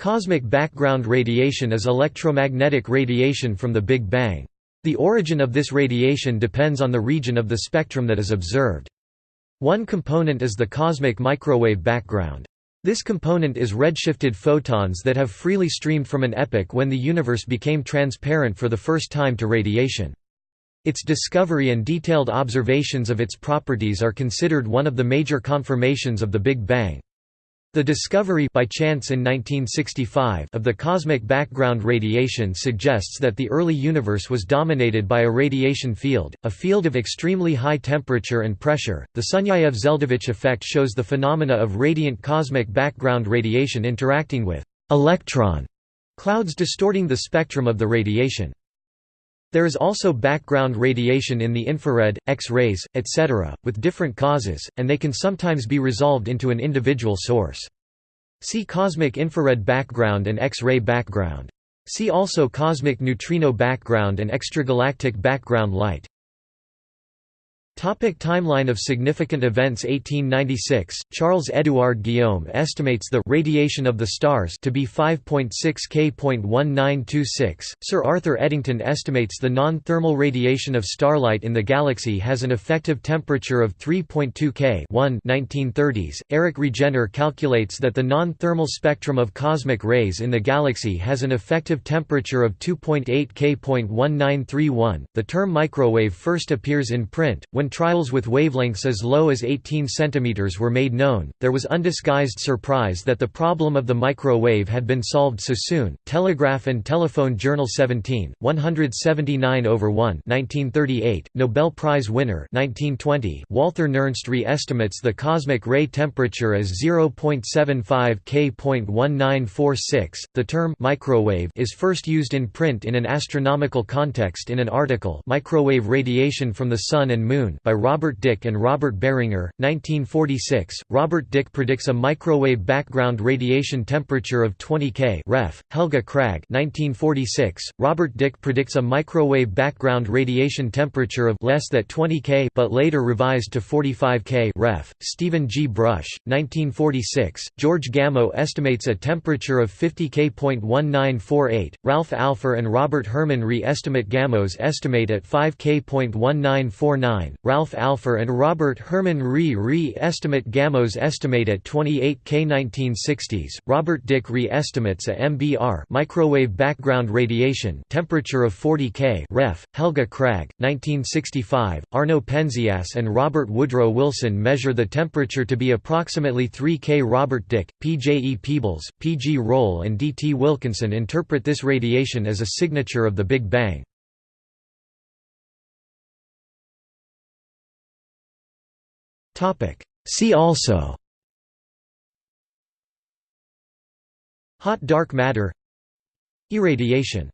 Cosmic background radiation is electromagnetic radiation from the Big Bang. The origin of this radiation depends on the region of the spectrum that is observed. One component is the cosmic microwave background. This component is redshifted photons that have freely streamed from an epoch when the universe became transparent for the first time to radiation. Its discovery and detailed observations of its properties are considered one of the major confirmations of the Big Bang. The discovery by chance in 1965 of the cosmic background radiation suggests that the early universe was dominated by a radiation field, a field of extremely high temperature and pressure. The Sunyaev-Zeldovich effect shows the phenomena of radiant cosmic background radiation interacting with electron clouds distorting the spectrum of the radiation. There is also background radiation in the infrared, X-rays, etc., with different causes, and they can sometimes be resolved into an individual source. See cosmic infrared background and X-ray background. See also cosmic neutrino background and extragalactic background light. Topic timeline of significant events 1896, Charles-Édouard Guillaume estimates the radiation of the stars to be 5.6 K.1926. Sir Arthur Eddington estimates the non-thermal radiation of starlight in the galaxy has an effective temperature of 3.2 K 1 1930s. Erich Regener calculates that the non-thermal spectrum of cosmic rays in the galaxy has an effective temperature of 2.8 K.1931. The term microwave first appears in print, when trials with wavelengths as low as 18 cm were made known, there was undisguised surprise that the problem of the microwave had been solved so soon. Telegraph and Telephone Journal 17, 179 over 1 1938, Nobel Prize winner 1920, Walther Nernst re-estimates the cosmic ray temperature as 0.75 K.1946. The term microwave is first used in print in an astronomical context in an article Microwave Radiation from the Sun and Moon by Robert Dicke and Robert Beringer, 1946. Robert Dicke predicts a microwave background radiation temperature of 20 K. Ref. Helge Kragh, 1946. Robert Dicke predicts a microwave background radiation temperature of less than 20 K, but later revised to 45 K. Ref. Stephen G. Brush, 1946. George Gamow estimates a temperature of 50 K.1948. Ralph Alpher and Robert Herman re-estimate Gamow's estimate at 5 K.1949. Ralph Alpher and Robert Herman Re re-estimate Gamow's estimate at 28 K 1960s. Robert Dicke re-estimates a MBR microwave background radiation temperature of 40 K. Ref. Helge Kragh, 1965. Arno Penzias and Robert Woodrow Wilson measure the temperature to be approximately 3 K. Robert Dicke, P. J. E. Peebles, P. G. Roll and D. T. Wilkinson interpret this radiation as a signature of the Big Bang. See also. Hot dark matter. Irradiation